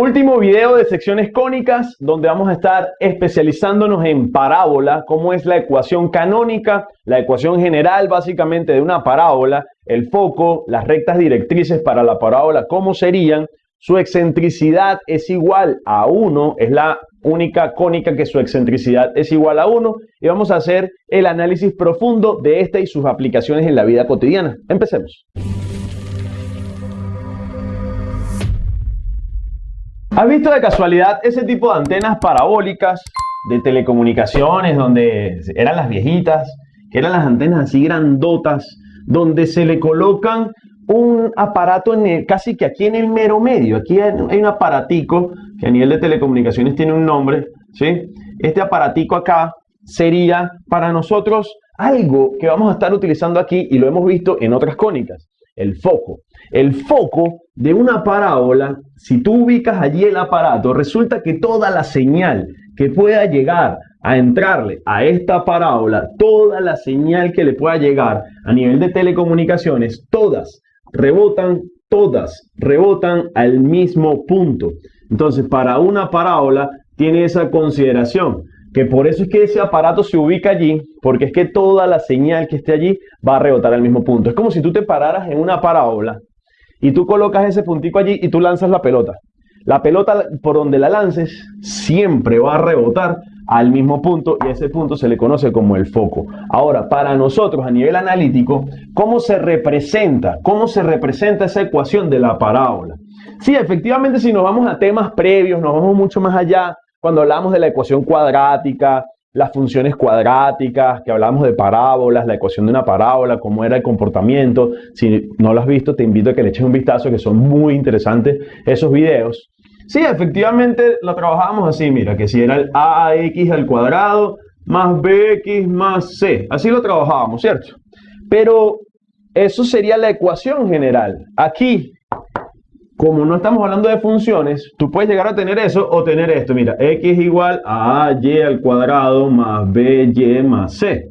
Último video de secciones cónicas donde vamos a estar especializándonos en parábola, cómo es la ecuación canónica, la ecuación general básicamente de una parábola, el foco, las rectas directrices para la parábola, cómo serían, su excentricidad es igual a 1, es la única cónica que su excentricidad es igual a 1 y vamos a hacer el análisis profundo de esta y sus aplicaciones en la vida cotidiana. Empecemos. ¿Has visto de casualidad ese tipo de antenas parabólicas de telecomunicaciones donde eran las viejitas, que eran las antenas así grandotas, donde se le colocan un aparato en casi que aquí en el mero medio? Aquí hay un aparatico que a nivel de telecomunicaciones tiene un nombre, ¿sí? Este aparatico acá sería para nosotros algo que vamos a estar utilizando aquí y lo hemos visto en otras cónicas, el foco. El foco de una parábola, si tú ubicas allí el aparato, resulta que toda la señal que pueda llegar a entrarle a esta parábola, toda la señal que le pueda llegar a nivel de telecomunicaciones, todas rebotan, todas rebotan al mismo punto. Entonces, para una parábola tiene esa consideración que por eso es que ese aparato se ubica allí, porque es que toda la señal que esté allí va a rebotar al mismo punto. Es como si tú te pararas en una parábola y tú colocas ese puntico allí y tú lanzas la pelota. La pelota por donde la lances siempre va a rebotar al mismo punto y ese punto se le conoce como el foco. Ahora, para nosotros a nivel analítico, ¿cómo se representa? ¿Cómo se representa esa ecuación de la parábola? Sí, efectivamente, si nos vamos a temas previos, nos vamos mucho más allá, cuando hablamos de la ecuación cuadrática, las funciones cuadráticas, que hablamos de parábolas, la ecuación de una parábola, cómo era el comportamiento. Si no lo has visto, te invito a que le eches un vistazo, que son muy interesantes esos videos. Sí, efectivamente lo trabajábamos así, mira, que si era el ax al cuadrado más bx más c. Así lo trabajábamos, ¿cierto? Pero eso sería la ecuación general. Aquí como no estamos hablando de funciones, tú puedes llegar a tener eso o tener esto. Mira, x igual a y al cuadrado más by más c.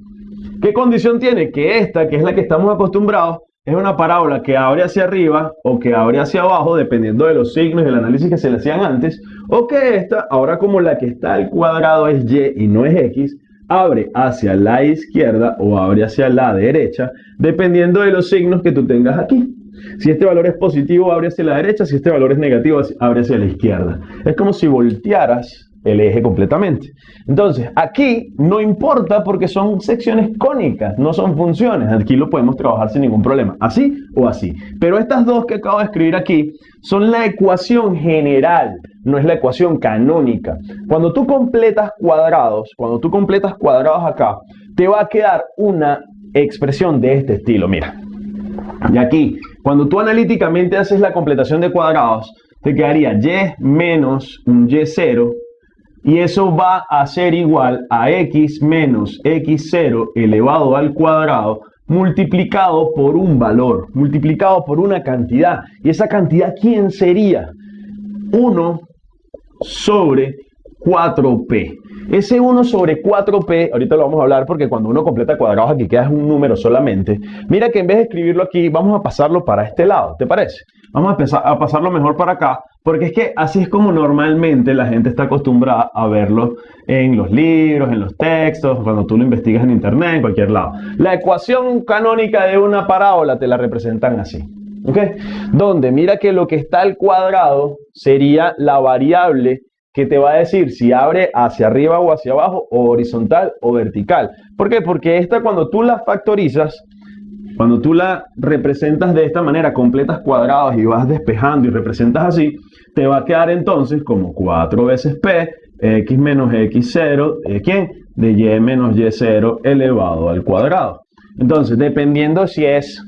¿Qué condición tiene? Que esta, que es la que estamos acostumbrados, es una parábola que abre hacia arriba o que abre hacia abajo, dependiendo de los signos y el análisis que se le hacían antes, o que esta, ahora como la que está al cuadrado es y y no es x, abre hacia la izquierda o abre hacia la derecha, dependiendo de los signos que tú tengas aquí. Si este valor es positivo, abre hacia la derecha. Si este valor es negativo, abre hacia la izquierda. Es como si voltearas el eje completamente. Entonces, aquí no importa porque son secciones cónicas, no son funciones. Aquí lo podemos trabajar sin ningún problema, así o así. Pero estas dos que acabo de escribir aquí son la ecuación general, no es la ecuación canónica. Cuando tú completas cuadrados, cuando tú completas cuadrados acá, te va a quedar una expresión de este estilo. Mira, y aquí, cuando tú analíticamente haces la completación de cuadrados, te quedaría y menos un y0 y eso va a ser igual a x menos x0 elevado al cuadrado multiplicado por un valor, multiplicado por una cantidad. ¿Y esa cantidad quién sería? 1 sobre 4p. Ese 1 sobre 4p, ahorita lo vamos a hablar porque cuando uno completa cuadrados aquí queda un número solamente. Mira que en vez de escribirlo aquí, vamos a pasarlo para este lado, ¿te parece? Vamos a, a pasarlo mejor para acá, porque es que así es como normalmente la gente está acostumbrada a verlo en los libros, en los textos, cuando tú lo investigas en internet, en cualquier lado. La ecuación canónica de una parábola te la representan así. ¿Ok? Donde mira que lo que está al cuadrado sería la variable que te va a decir si abre hacia arriba o hacia abajo, o horizontal o vertical. ¿Por qué? Porque esta cuando tú la factorizas, cuando tú la representas de esta manera, completas cuadrados y vas despejando y representas así, te va a quedar entonces como 4 veces p, x menos x0, ¿de quién? De y menos y0 elevado al cuadrado. Entonces, dependiendo si es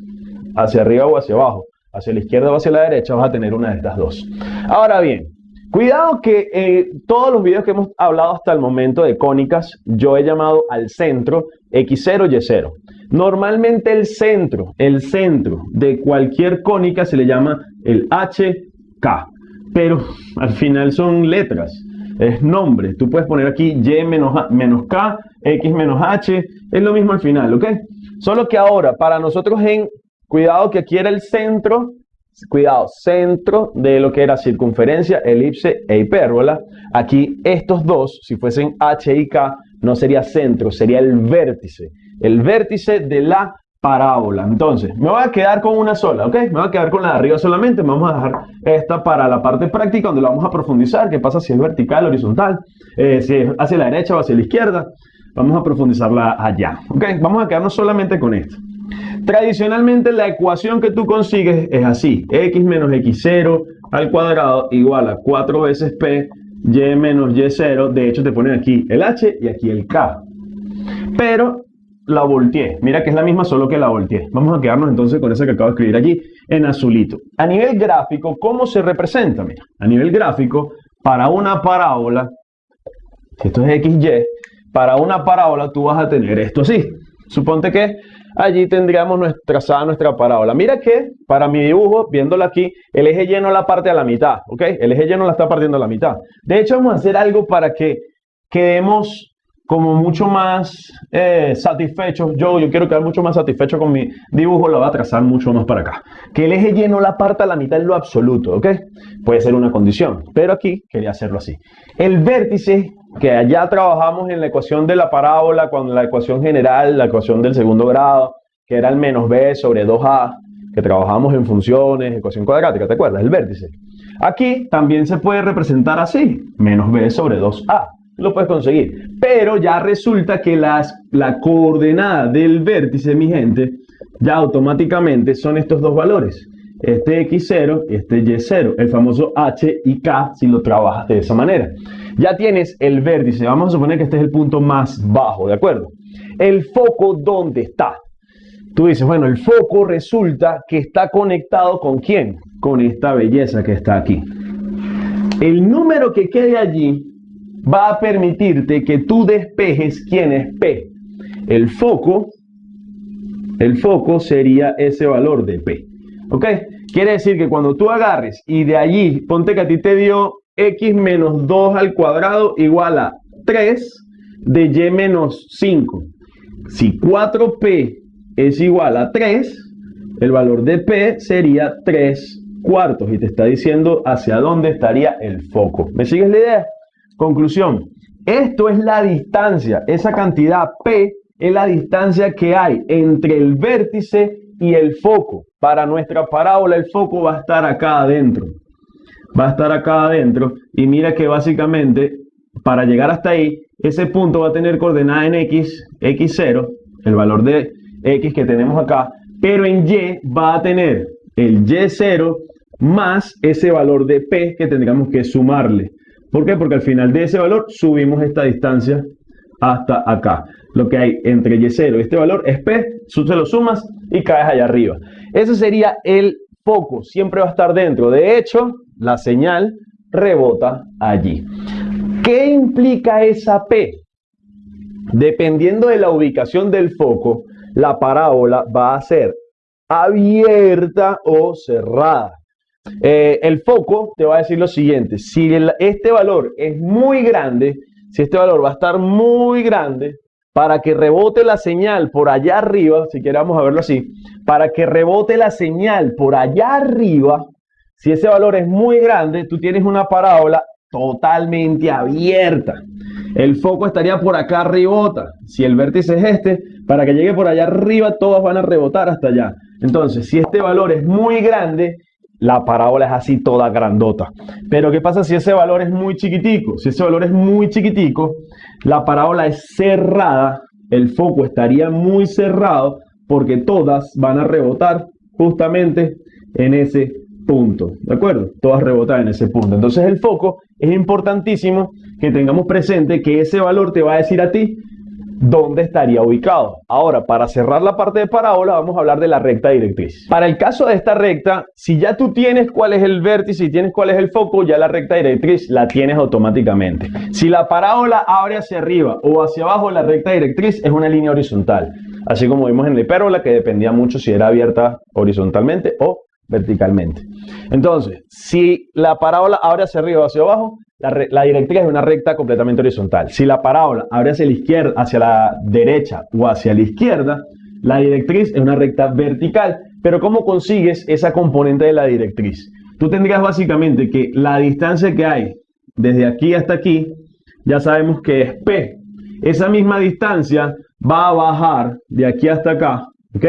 hacia arriba o hacia abajo, hacia la izquierda o hacia la derecha, vas a tener una de estas dos. Ahora bien, Cuidado que eh, todos los videos que hemos hablado hasta el momento de cónicas, yo he llamado al centro X0, Y0. Normalmente el centro, el centro de cualquier cónica se le llama el HK, pero al final son letras, es nombre. Tú puedes poner aquí Y menos, menos K, X menos H, es lo mismo al final, ¿ok? Solo que ahora, para nosotros en, cuidado que aquí era el centro cuidado, centro de lo que era circunferencia, elipse e hipérbola. Aquí estos dos, si fuesen H y K, no sería centro, sería el vértice. El vértice de la parábola. Entonces, me voy a quedar con una sola, ¿ok? Me voy a quedar con la de arriba solamente. Vamos a dejar esta para la parte práctica donde la vamos a profundizar. ¿Qué pasa si es vertical, horizontal? Eh, si es hacia la derecha o hacia la izquierda. Vamos a profundizarla allá, ¿ok? Vamos a quedarnos solamente con esto. Tradicionalmente la ecuación que tú consigues es así. x menos x0 al cuadrado igual a 4 veces p y menos y0. De hecho te ponen aquí el h y aquí el k. Pero la volteé. Mira que es la misma, solo que la volteé. Vamos a quedarnos entonces con esa que acabo de escribir allí en azulito. A nivel gráfico, ¿cómo se representa? Mira, a nivel gráfico, para una parábola, esto es XY, para una parábola tú vas a tener esto así. Suponte que allí tendríamos nuestra, nuestra parábola. Mira que para mi dibujo, viéndola aquí, el eje lleno la parte a la mitad, ¿ok? El eje lleno la está partiendo a la mitad. De hecho, vamos a hacer algo para que quedemos como mucho más eh, satisfecho, yo, yo quiero quedar mucho más satisfecho con mi dibujo, lo voy a trazar mucho más para acá. Que el eje lleno la parte a la mitad en lo absoluto, ¿ok? Puede ser una condición, pero aquí quería hacerlo así. El vértice, que allá trabajamos en la ecuación de la parábola, con la ecuación general, la ecuación del segundo grado, que era el menos b sobre 2a, que trabajamos en funciones, ecuación cuadrática, ¿te acuerdas? El vértice. Aquí también se puede representar así, menos b sobre 2a lo puedes conseguir. Pero ya resulta que las, la coordenada del vértice, mi gente, ya automáticamente son estos dos valores. Este X0 y este Y0, el famoso H y K si lo trabajas de esa manera. Ya tienes el vértice, vamos a suponer que este es el punto más bajo, ¿de acuerdo? El foco, ¿dónde está? Tú dices, bueno, el foco resulta que está conectado con quién? Con esta belleza que está aquí. El número que quede allí va a permitirte que tú despejes quién es P. El foco, el foco sería ese valor de P. ¿Ok? Quiere decir que cuando tú agarres y de allí, ponte que a ti te dio x menos 2 al cuadrado igual a 3 de y menos 5. Si 4p es igual a 3, el valor de p sería 3 cuartos y te está diciendo hacia dónde estaría el foco. ¿Me sigues la idea? Conclusión, esto es la distancia, esa cantidad P es la distancia que hay entre el vértice y el foco. Para nuestra parábola el foco va a estar acá adentro. Va a estar acá adentro y mira que básicamente para llegar hasta ahí, ese punto va a tener coordenada en X, X0, el valor de X que tenemos acá, pero en Y va a tener el Y0 más ese valor de P que tendríamos que sumarle. ¿Por qué? Porque al final de ese valor subimos esta distancia hasta acá. Lo que hay entre Y0 y este valor es P, se lo sumas y caes allá arriba. Ese sería el foco, siempre va a estar dentro. De hecho, la señal rebota allí. ¿Qué implica esa P? Dependiendo de la ubicación del foco, la parábola va a ser abierta o cerrada. Eh, el foco te va a decir lo siguiente, si este valor es muy grande, si este valor va a estar muy grande, para que rebote la señal por allá arriba, si queramos a verlo así, para que rebote la señal por allá arriba, si ese valor es muy grande, tú tienes una parábola totalmente abierta. El foco estaría por acá rebota. Si el vértice es este, para que llegue por allá arriba, todas van a rebotar hasta allá. Entonces, si este valor es muy grande, la parábola es así toda grandota. Pero ¿qué pasa si ese valor es muy chiquitico? Si ese valor es muy chiquitico, la parábola es cerrada, el foco estaría muy cerrado porque todas van a rebotar justamente en ese punto, ¿de acuerdo? Todas rebotan en ese punto. Entonces el foco es importantísimo que tengamos presente que ese valor te va a decir a ti dónde estaría ubicado. Ahora, para cerrar la parte de parábola, vamos a hablar de la recta directriz. Para el caso de esta recta, si ya tú tienes cuál es el vértice y tienes cuál es el foco, ya la recta directriz la tienes automáticamente. Si la parábola abre hacia arriba o hacia abajo, la recta directriz es una línea horizontal. Así como vimos en la hipérbola, que dependía mucho si era abierta horizontalmente o verticalmente. Entonces, si la parábola abre hacia arriba o hacia abajo, la, directriz es una recta completamente horizontal. Si la parábola abre hacia la izquierda, hacia la derecha o hacia la izquierda, la directriz es una recta vertical. Pero ¿cómo consigues esa componente de la directriz? Tú tendrías básicamente que la distancia que hay desde aquí hasta aquí, ya sabemos que es P. Esa misma distancia va a bajar de aquí hasta acá, ¿ok?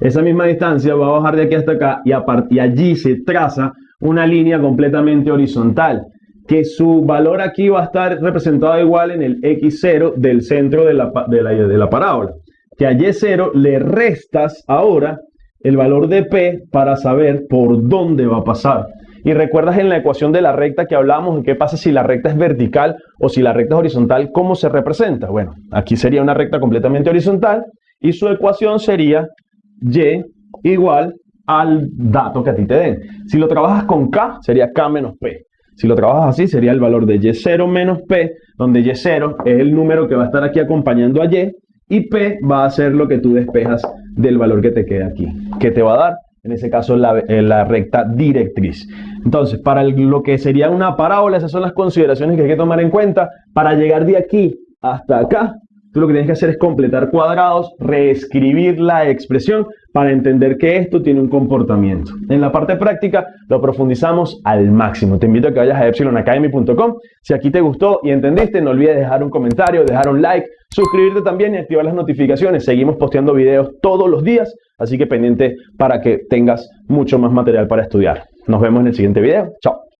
Esa misma distancia va a bajar de aquí hasta acá y, a partir allí se traza una línea completamente horizontal, que su valor aquí va a estar representado igual en el x0 del centro de la, de la, parábola. Que a y0 le restas ahora el valor de p para saber por dónde va a pasar. Y recuerdas en la ecuación de la recta que hablamos de qué pasa si la recta es vertical o si la recta es horizontal, ¿cómo se representa? Bueno, aquí sería una recta completamente horizontal y su ecuación sería y igual al dato que a ti te den. Si lo trabajas con k, sería k menos p. Si lo trabajas así, sería el valor de y0 menos p, donde y0 es el número que va a estar aquí acompañando a y, y p va a ser lo que tú despejas del valor que te queda aquí, que te va a dar, en ese caso, la, eh, la recta directriz. Entonces, para lo que sería una parábola, esas son las consideraciones que hay que tomar en cuenta. Para llegar de aquí hasta acá, tú lo que tienes que hacer es completar cuadrados, reescribir la expresión para entender que esto tiene un comportamiento. En la parte práctica lo profundizamos al máximo. Te invito a que vayas a epsilonacademy.com. Si aquí te gustó y entendiste, no olvides dejar un comentario, dejar un like, suscribirte también y activar las notificaciones. Seguimos posteando videos todos los días, así que pendiente para que tengas mucho más material para estudiar. Nos vemos en el siguiente video. Chao.